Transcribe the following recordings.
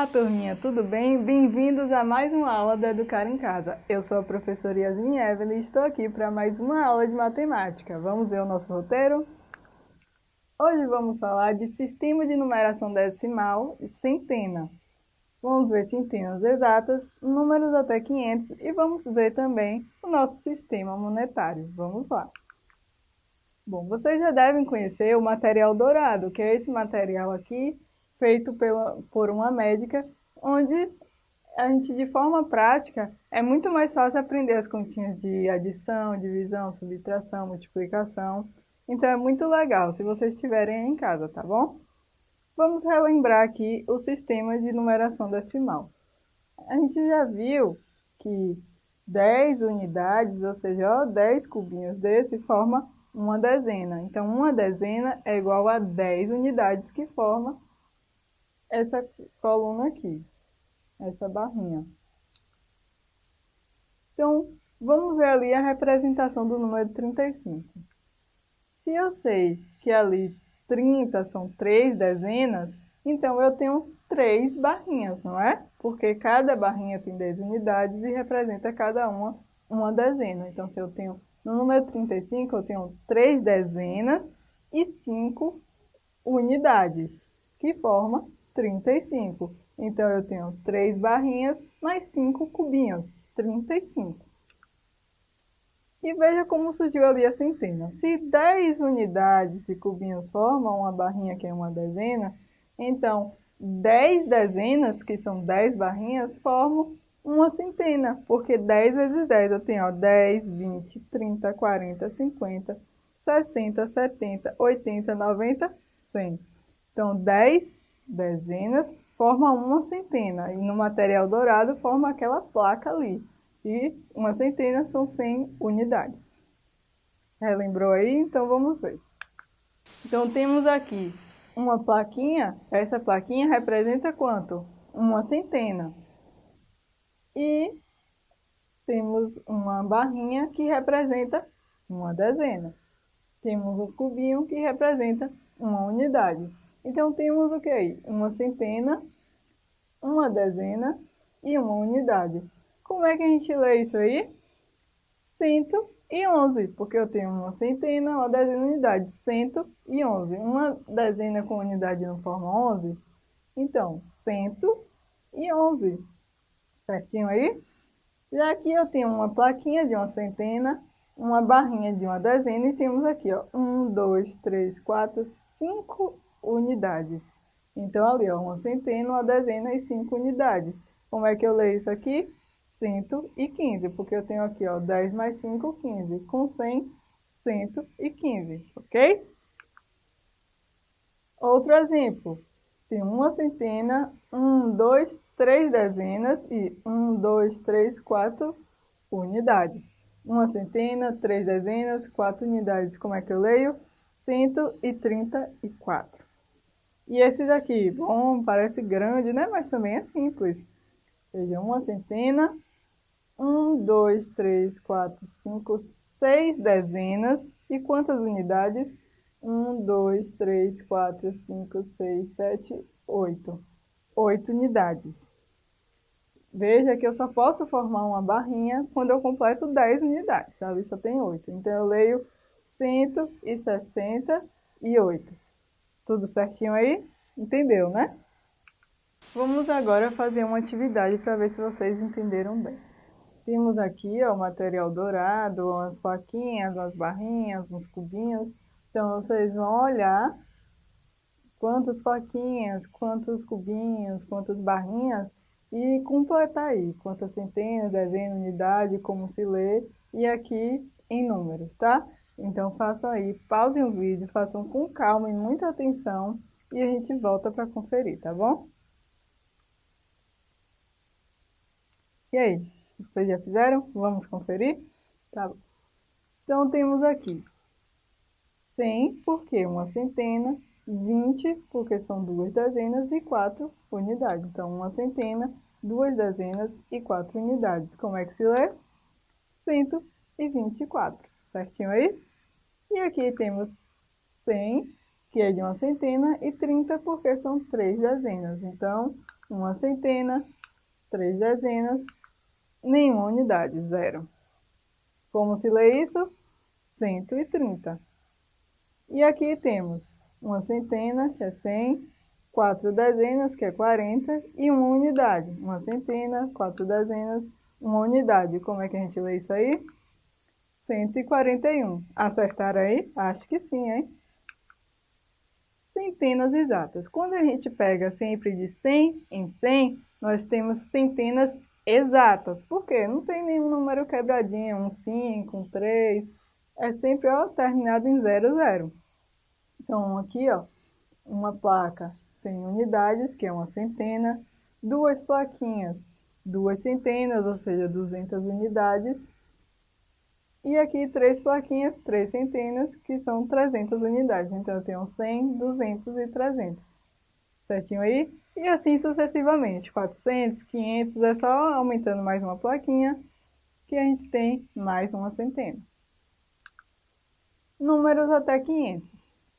Olá, turminha, tudo bem? Bem-vindos a mais uma aula do Educar em Casa. Eu sou a professora Yasmin Evelyn e estou aqui para mais uma aula de matemática. Vamos ver o nosso roteiro? Hoje vamos falar de sistema de numeração decimal e centena. Vamos ver centenas exatas, números até 500 e vamos ver também o nosso sistema monetário. Vamos lá. Bom, vocês já devem conhecer o material dourado, que é esse material aqui, feito pela, por uma médica, onde a gente, de forma prática, é muito mais fácil aprender as continhas de adição, divisão, subtração, multiplicação. Então é muito legal se vocês estiverem em casa, tá bom? Vamos relembrar aqui o sistema de numeração decimal. A gente já viu que 10 unidades, ou seja, ó, 10 cubinhos desse, forma uma dezena. Então, uma dezena é igual a 10 unidades que forma essa coluna aqui, essa barrinha. Então, vamos ver ali a representação do número 35. Se eu sei que ali 30 são três dezenas, então eu tenho três barrinhas, não é? Porque cada barrinha tem 10 unidades e representa cada uma uma dezena. Então, se eu tenho no número 35, eu tenho três dezenas e cinco unidades, que forma 35. Então, eu tenho três barrinhas mais cinco cubinhos, 35. E veja como surgiu ali a centena. Se 10 unidades de cubinhos formam uma barrinha que é uma dezena, então 10 dezenas, que são 10 barrinhas, formam uma centena, porque 10 vezes 10 eu tenho ó, 10, 20, 30, 40, 50, 60, 70, 80, 90, 100. Então, 10 dezenas forma uma centena, e no material dourado forma aquela placa ali e uma centena são 100 unidades. Relembrou aí? Então vamos ver. Então temos aqui uma plaquinha, essa plaquinha representa quanto? Uma centena. E temos uma barrinha que representa uma dezena. Temos um cubinho que representa uma unidade. Então temos o que aí? Uma centena, uma dezena e uma unidade. Como é que a gente lê isso aí? 111, porque eu tenho uma centena, uma dezena de unidades, 111. Uma dezena com unidade não forma 11? Então, 111. Certinho aí? Já aqui eu tenho uma plaquinha de uma centena, uma barrinha de uma dezena e temos aqui, ó, 1, 2, 3, 4, 5 unidades. Então, ali, ó, uma centena, uma dezena e 5 unidades. Como é que eu leio isso aqui? 115, porque eu tenho aqui, ó, 10 mais 5, 15. Com 100, 115, ok? Outro exemplo. Tem uma centena, um, dois, três dezenas e um, dois, três, quatro unidades. Uma centena, três dezenas, quatro unidades. Como é que eu leio? 134. E esse daqui, bom, parece grande, né? Mas também é simples. Seja uma centena, um, dois, três, quatro, cinco, seis dezenas. E quantas unidades? Um, dois, três, quatro, cinco, seis, sete, oito. Oito unidades. Veja que eu só posso formar uma barrinha quando eu completo 10 unidades, sabe? Só tem 8. Então, eu leio 168. Tudo certinho aí? Entendeu, né? Vamos agora fazer uma atividade para ver se vocês entenderam bem. Temos aqui ó, o material dourado, umas plaquinhas, umas barrinhas, uns cubinhos. Então, vocês vão olhar quantas plaquinhas, quantos cubinhos, quantas barrinhas e completar aí quantas centenas, dezenas, unidade, como se lê e aqui em números, tá? Então façam aí, pausem o vídeo, façam com calma e muita atenção e a gente volta para conferir, tá bom? E aí? Vocês já fizeram? Vamos conferir? Tá bom. Então, temos aqui 100, porque uma centena, 20, porque são duas dezenas, e 4 unidades. Então, uma centena, duas dezenas e 4 unidades. Como é que se lê? 124, certinho aí? E aqui temos 100, que é de uma centena, e 30, porque são três dezenas. Então, uma centena, três dezenas, nenhuma unidade, zero. Como se lê isso? 130. E aqui temos uma centena, que é 100, quatro dezenas, que é 40, e uma unidade. Uma centena, quatro dezenas, uma unidade. Como é que a gente lê isso aí? 141. Acertaram aí? Acho que sim, hein? Centenas exatas. Quando a gente pega sempre de 100 em 100, nós temos centenas exatas. Por quê? Não tem nenhum número quebradinho, um 5, um 3. É sempre ó, terminado em 00. Então, aqui, ó, uma placa 100 unidades, que é uma centena. Duas plaquinhas, duas centenas, ou seja, 200 unidades. E aqui três plaquinhas, três centenas, que são 300 unidades. Então, eu tenho 100, 200 e 300. Certinho aí? E assim sucessivamente. 400, 500, é só aumentando mais uma plaquinha, que a gente tem mais uma centena. Números até 500.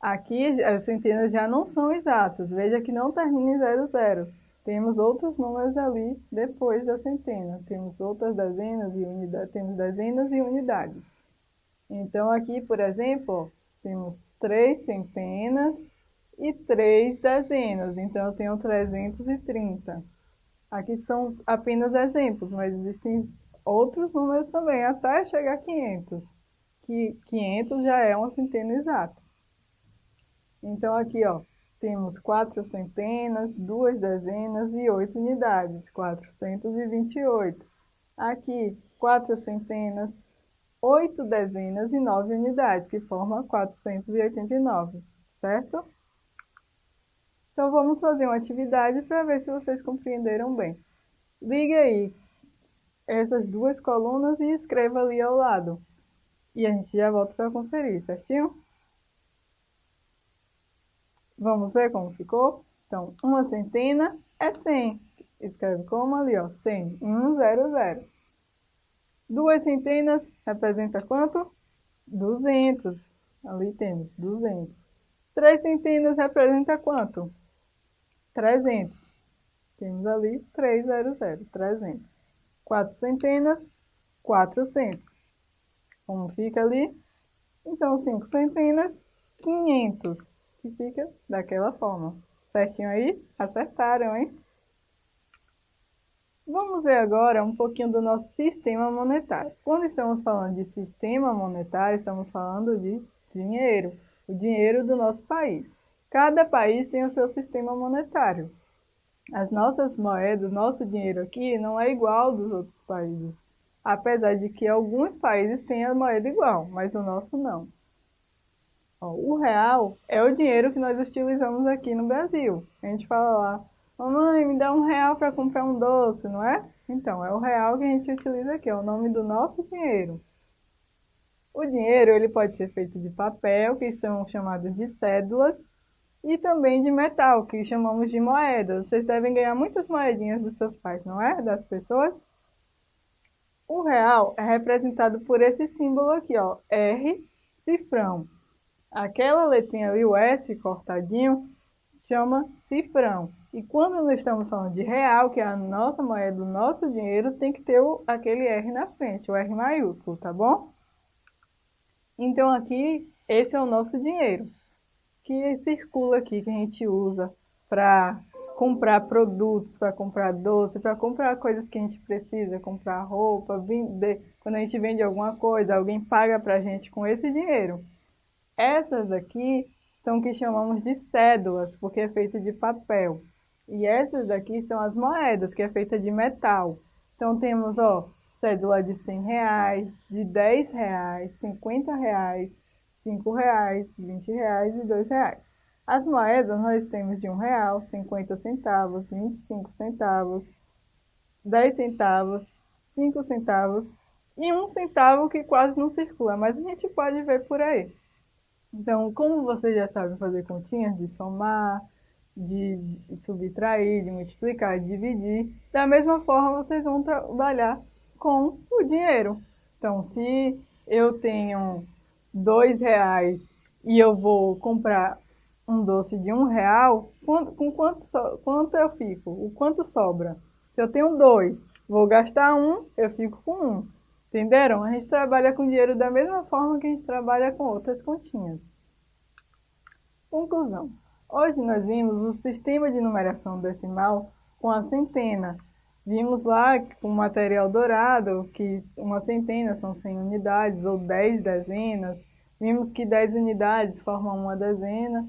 Aqui as centenas já não são exatas. Veja que não termina em 00. Temos outros números ali depois da centena. Temos outras dezenas e unidades. Temos dezenas e unidades. Então aqui, por exemplo, temos três centenas e três dezenas. Então eu tenho 330. Aqui são apenas exemplos, mas existem outros números também, até chegar a 500. Que 500 já é uma centena exata. Então aqui, ó, temos quatro centenas, duas dezenas e oito unidades, 428. Aqui, quatro centenas, oito dezenas e nove unidades, que forma 489, certo? Então, vamos fazer uma atividade para ver se vocês compreenderam bem. Ligue aí essas duas colunas e escreva ali ao lado. E a gente já volta para conferir, certinho? Vamos ver como ficou? Então, uma centena é 100. Escreve como ali, ó, 100, 1, 0, 0. Duas centenas representa quanto? 200. Ali temos 200. Três centenas representa quanto? 300. Temos ali 300, 300. Quatro centenas, 400. Como fica ali? Então, cinco centenas, 500 que fica daquela forma. Certinho aí? Acertaram, hein? Vamos ver agora um pouquinho do nosso sistema monetário. Quando estamos falando de sistema monetário, estamos falando de dinheiro, o dinheiro do nosso país. Cada país tem o seu sistema monetário. As nossas moedas, nosso dinheiro aqui não é igual dos outros países. Apesar de que alguns países têm a moeda igual, mas o nosso não. Ó, o real é o dinheiro que nós utilizamos aqui no Brasil. A gente fala lá, mamãe, me dá um real para comprar um doce, não é? Então, é o real que a gente utiliza aqui, é o nome do nosso dinheiro. O dinheiro ele pode ser feito de papel, que são chamados de cédulas, e também de metal, que chamamos de moedas. Vocês devem ganhar muitas moedinhas dos seus pais, não é? Das pessoas. O real é representado por esse símbolo aqui, ó, R, cifrão. Aquela letrinha ali, o S cortadinho, chama cifrão. E quando nós estamos falando de real, que é a nossa moeda, o nosso dinheiro, tem que ter o, aquele R na frente, o R maiúsculo, tá bom? Então aqui, esse é o nosso dinheiro, que circula aqui, que a gente usa para comprar produtos, para comprar doce, para comprar coisas que a gente precisa, comprar roupa, vender. Quando a gente vende alguma coisa, alguém paga para a gente com esse dinheiro. Essas aqui são que chamamos de cédulas, porque é feita de papel. E essas daqui são as moedas, que é feita de metal. Então temos, ó, cédula de 100 reais, de 10 reais, 50 reais, 5 reais, 20 reais e 2 reais. As moedas nós temos de 1 real, 50 centavos, 25 centavos, 10 centavos, 5 centavos e 1 centavo que quase não circula, mas a gente pode ver por aí. Então, como vocês já sabem fazer continhas de somar, de subtrair, de multiplicar, de dividir, da mesma forma vocês vão trabalhar com o dinheiro. Então, se eu tenho dois reais e eu vou comprar um doce de um real, com quanto, quanto eu fico? O quanto sobra? Se eu tenho dois, vou gastar um, eu fico com um. Entenderam? A gente trabalha com dinheiro da mesma forma que a gente trabalha com outras continhas. Conclusão. Hoje nós vimos o sistema de numeração decimal com a centena. Vimos lá com o material dourado que uma centena são 100 unidades ou 10 dezenas. Vimos que 10 unidades formam uma dezena.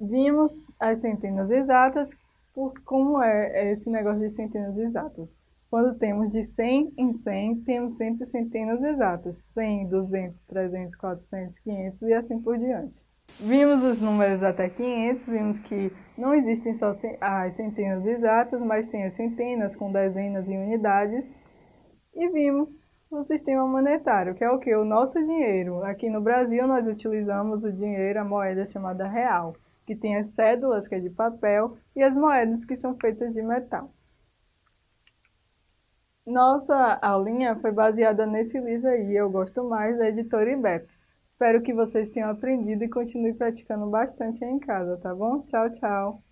Vimos as centenas exatas, por como é esse negócio de centenas exatas. Quando temos de 100 em 100, temos sempre centenas exatas. 100, 200, 300, 400, 500 e assim por diante. Vimos os números até 500, vimos que não existem só as centenas exatas, mas tem as centenas com dezenas e unidades. E vimos o sistema monetário, que é o que? O nosso dinheiro. Aqui no Brasil nós utilizamos o dinheiro, a moeda chamada real, que tem as cédulas, que é de papel, e as moedas, que são feitas de metal. Nossa aulinha foi baseada nesse livro aí, Eu Gosto Mais, da editora IBEP. Espero que vocês tenham aprendido e continuem praticando bastante aí em casa, tá bom? Tchau, tchau!